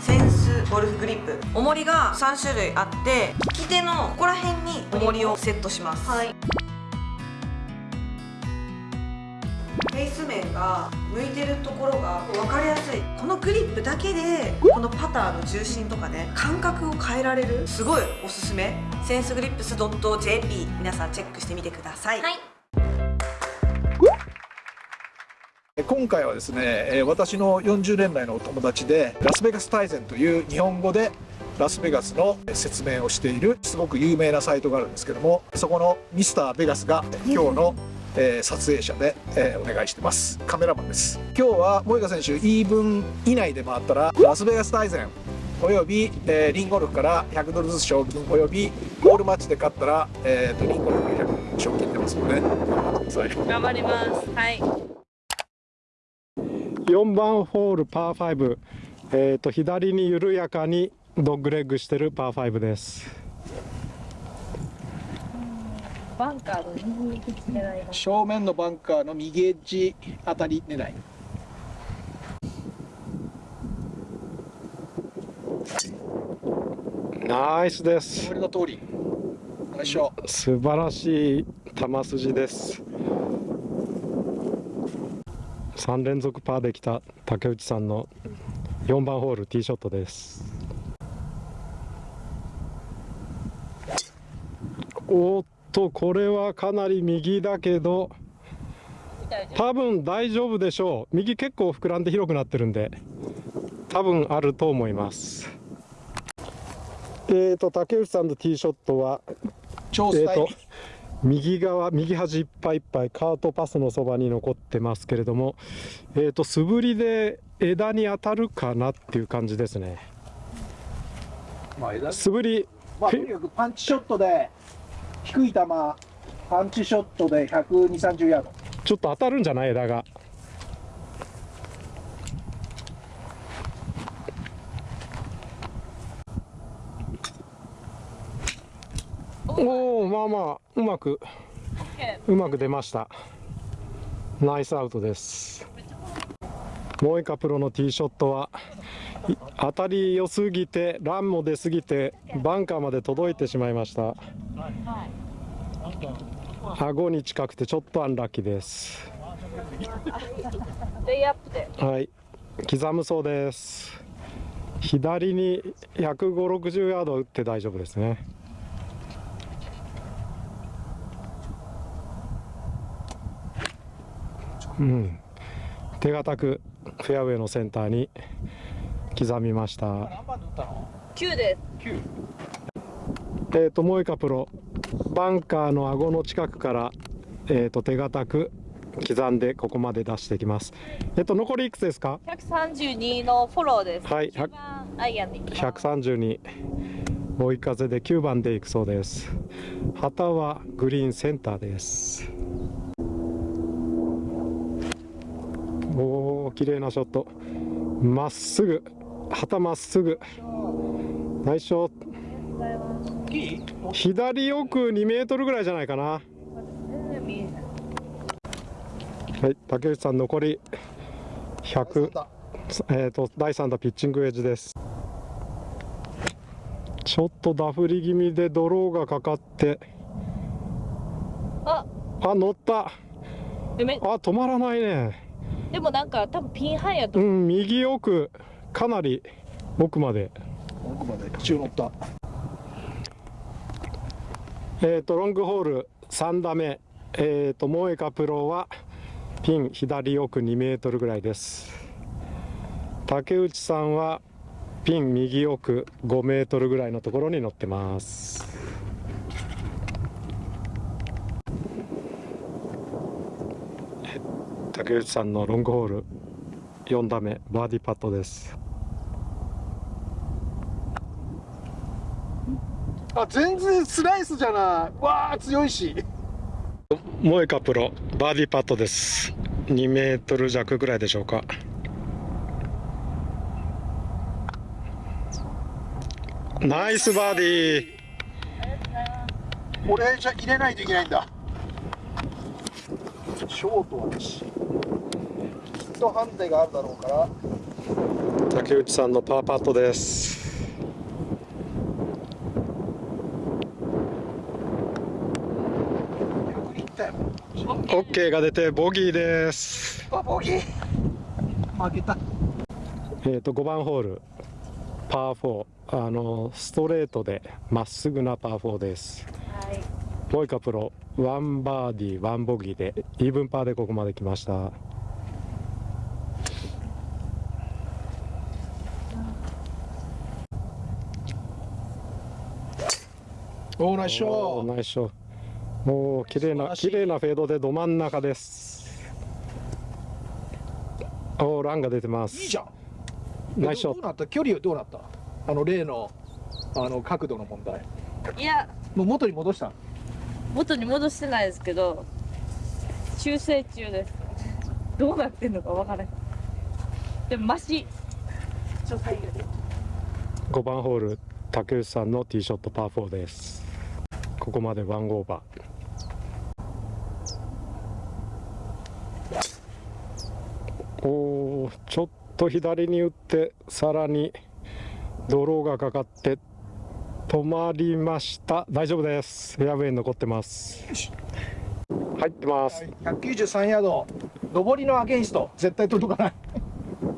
センスゴルフグリップ。重りが3種類あって利き手のここら辺に重りをセットします。はい。フェイス面が向いてるところが分かりやすい。このグリップだけでこのパターの重心とかね感覚を変えられる。すごいおすすめ。センスグリップス .jp 皆さんチェックしてみてください、はい今回はですねえー私の40年来のお友達でラスベガス大全という日本語でラスベガスの説明をしているすごく有名なサイトがあるんですけどもそこのミスターベガスが今日の、えー撮影者で、えーお願いしてますカメラマンです今日はモイカ選手イーブン以内で回ったらラスベガス大全および、えーリンゴルフから100ドルずつ賞金およびゴールマッチで勝ったら、えーとリンゴルフ100賞金出ますので頑張ります。はい。4番ホールパー5、えー、と左に緩やかにドッグレッグしてるパー5です。バンカーの右狙い。正面のバンカーの右エッジあたり狙い。ナイスです。これの通り。よいしょ素晴らしい球筋です3連続パーできた竹内さんの4番ホールティーショットです。おっとこれはかなり右だけど多分大丈夫でしょう。右結構膨らんで広くなってるんで多分あると思います。えーと竹内さんのティーショットはえーと超スタイル、右側右端いっぱいいっぱいカートパスのそばに残ってますけれども、えー、と素振りで枝に当たるかなっていう感じですね。まあ、枝素振りまあ、とにかくパンチショットで低い球パンチショットで12030ヤード。ちょっと当たるんじゃない？枝がおおまあまあうまくうまく出ました。ナイスアウトです。モエカプロのティーショットはい当たり良すぎてランも出すぎてバンカーまで届いてしまいました。顎に近くてちょっとアンラッキーです。はい。刻むそうです。左に15060ヤード打って大丈夫ですねうん。手堅くフェアウェイのセンターに刻みました。何番で打ったの9です。9えー、とモエカプロ。バンカーの顎の近くから、えー、と手堅く刻んでここまで出してきます。えっ、と残りいくつですか？132のフォローです。はい一番アイアンで行きます。132追い風で9番で行くそうです。旗はグリーンセンターですおお綺麗なショット。まっすぐ。旗まっすぐ。ナイスショット。いい左奥2メートルぐらいじゃないかな。はい竹内さん残り100えー、と第3打ピッチングウェッジです。ちょっとダフり気味でドローがかかって。あ、あ乗った。あ止まらないねでもなんか多分ピンハイやとう。ん右奥かなり奥まで。奥まで中乗った。えー、とロングホール3打目。えー、とモエカプロはピン左奥2メートルぐらいです。竹内さんはピン右奥5メートルぐらいのところに乗ってます竹内さんのロングホール。4打目バーディーパットです。あ全然スライスじゃない。わあ強いし。モエカプロバーディーパットです。2メートル弱ぐらいでしょうか。ナイスバーディー。これじゃ入れないといけないんだ。ショートはト判定があるだろうから竹内さんのパーパットです。オッケーが出てボギーです。あボギー負けたえっ、と5番ホールパー4あのストレートでまっすぐなパー4です。はいモイカプロワンバーディーワンボギーでイーブンパーでここまで来ました。おーナイスショおーーナイスショー。もう綺麗な綺麗なフェードでど真ん中です。おーランが出てます。いいじゃん。ナイスショット。どうなった？距離はどうなった？あの例のあの角度の問題。いや。もう元に戻した？元に戻してないですけど修正中です。どうなってんのかわからないでもマシ。初回より5番ホール竹内さんのティーショットパー4ですここまでワンオーバー。おーちょっと左に打ってさらにドローがかかって止まりました。大丈夫です。フェアウェイに残ってます。入ってます。193ヤード上りのアゲインスト。絶対届かない。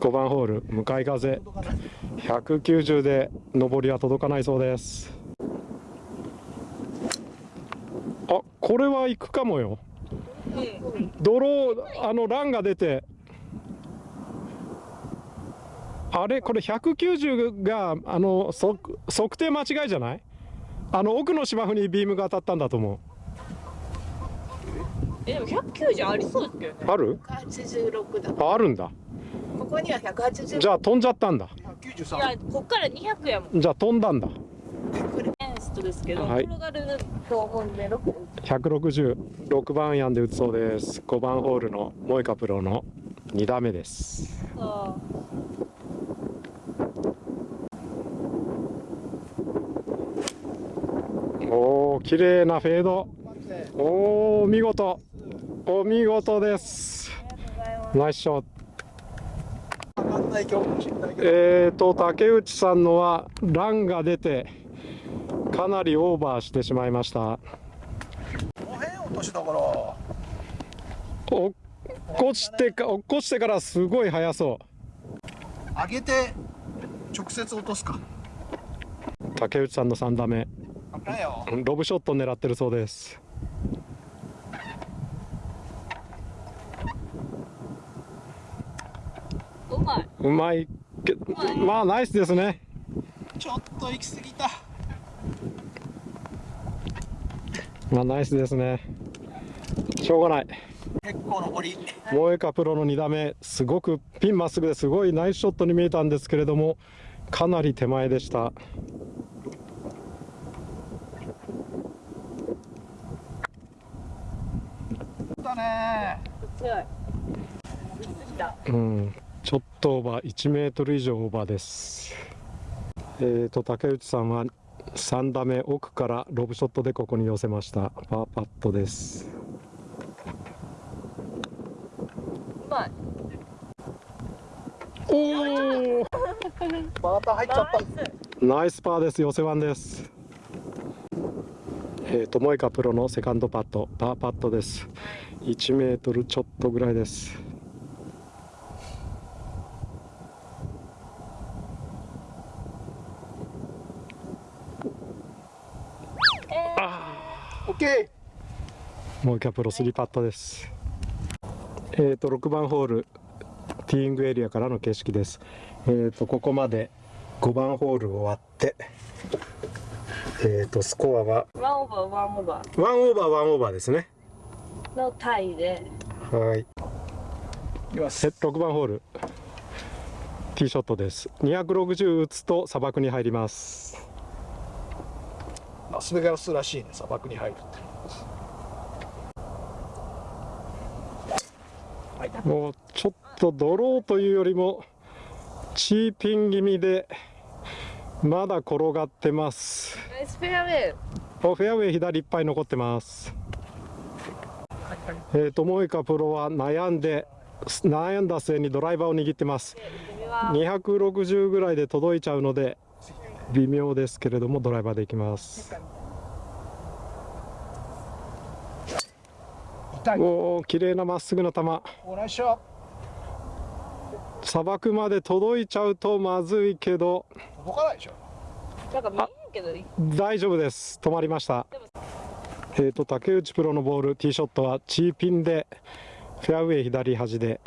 5番ホール向かい風。届かない190で上りは届かないそうですあこれは行くかもよ。ドローあのランが出て。あれこれ190があの測測定間違いじゃない？あの奥の芝生にビームが当たったんだと思えでも190ありそうですけどね。うある？86だ。ああるんだ。ここには180。じゃあ飛んじゃったんだ。い193やこっから200やもん。じゃあ飛んだんだ。エンストですけど、はい。転がると思うんで6 166番アイアンで打つそうです。5番ホールのモイカプロの2打目です。そおお綺麗なフェード。おお見事。お見事です。ナイスショット。えーと竹内さんのはランが出てかなりオーバーしてしまいました。この辺落としだから。落っこしてか落っこしてからすごい速そ上げて直接落とすか。う竹内さんの3打目。ロブショット狙ってるそうです。ううまいうまい。けまあナイスですね。ちょっと行き過ぎたまあナイスですね。しょうがない。結構上り。モエカプロの2打目。すごくピンまっすぐですごいナイスショットに見えたんですけれどもかなり手前でした。だね。強い。うん。ちょっとオーバー。1メートル以上オーバーです。えーと竹内さんは3打目奥からロブショットでここに寄せました。パーパットです。おおまた入っちゃったナイスパーです。寄せワンです。えーとモエカプロのセカンドパット。パーパットです。1メートルちょっとぐらいですオッケモエカプロ3パットです。えーと6番ホールティーイングエリアからの景色です。えーとここまで5番ホール終わってえーとスコアはワンオーバーワンオーバ1オーバー1オーバーですね。ーのタイで。はい。ーいきます6番ホールティーショットです。260打つと砂漠に入りますラスベガスらしいね砂漠に入るってもうちょっとドローというよりもチーピン気味でまだ転がってます。フェアウェイおフェアウェイ左いっぱい残ってます。えーとモイカプロは悩んで悩んだ末にドライバーを握ってます。260ぐらいで届いちゃうので微妙ですけれどもドライバーでいきます。痛い。おお綺麗なまっすぐな球。砂漠まで届いちゃうとまずいけど。ト届かないでしょ。なんか見えんけど。大丈夫です。止まりました。えーと竹内プロのボール。ティーショットはチーピンでフェアウェイ左端で。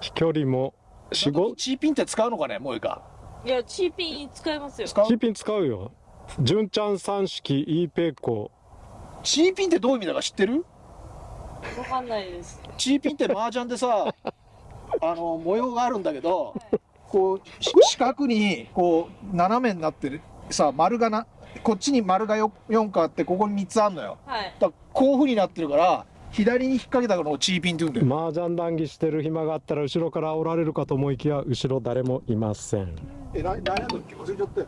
飛距離も4 5チーピンって使うのかねもういいかいやチーピン使いますよ。チーピン使うよ。純ちゃん三式 E ペイコチーピンってどういう意味だか知ってる？わかんないです。チーピンって麻雀でさ あの模様があるんだけどこうし四角にこう斜めになってるさ丸がなこっちに丸がよ4個あってここに3つあるのよ。はい。だこういうふうになってるから左に引っ掛けたのをチーピンって言うんだよ。麻雀談義してる暇があったら後ろからおられるかと思いきや後ろ誰もいません。えな何やったっけ？忘れちゃったよ。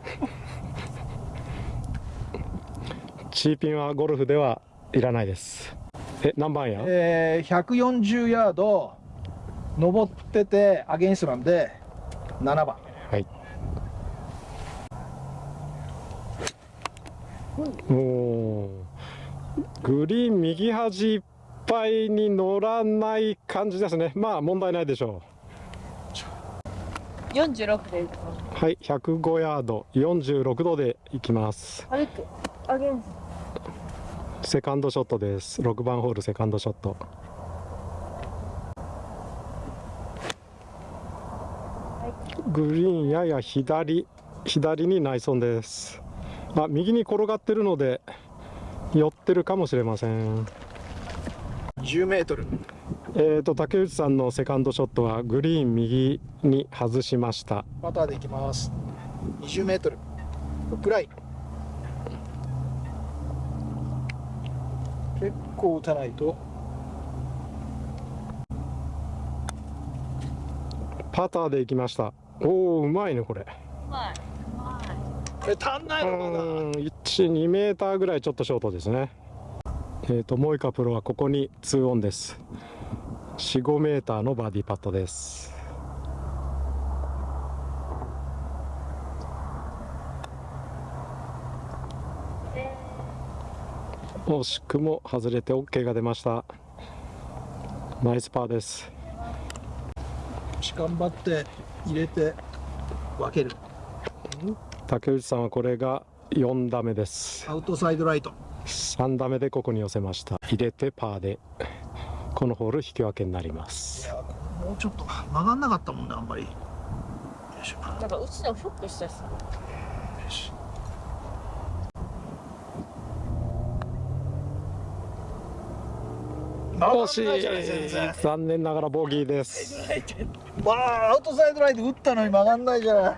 チーピンはゴルフではいらないです。え何番や？えー、140ヤード登っててアゲインストなんで7番。はい。おおグリーン右端いっぱいに乗らない感じですね。まあ問題ないでしょ46でうはい105ヤード46度でいきます。セカンドショットです。6番ホールセカンドショット。グリーンやや左左にナイソンです。あ右に転がってるので寄ってるかもしれません10メートル。えーと竹内さんのセカンドショットはグリーン右に外しました。パターでいきます。20メートル。フックライン結構打たないと。パターでいきました。おおうまいねこれ。はい。え足んなういのまだーん12メーターぐらいちょっとショートですねえーとモイカプロはここに2オンです。45メーターのバーディーパットです。惜しくも外れて OK が出ました。ナイスパーです。頑張って入れて分ける。竹内さんはこれが4打目です。アウトサイドライト。3打目でここに寄せました。入れてパーでこのホール引き分けになります。もうちょっと曲がんなかったもんねあんまり。なんかうちのフックしたし。惜し。い残念ながらボギーです。まあアウトサイドライト打ったのに曲がんないじゃない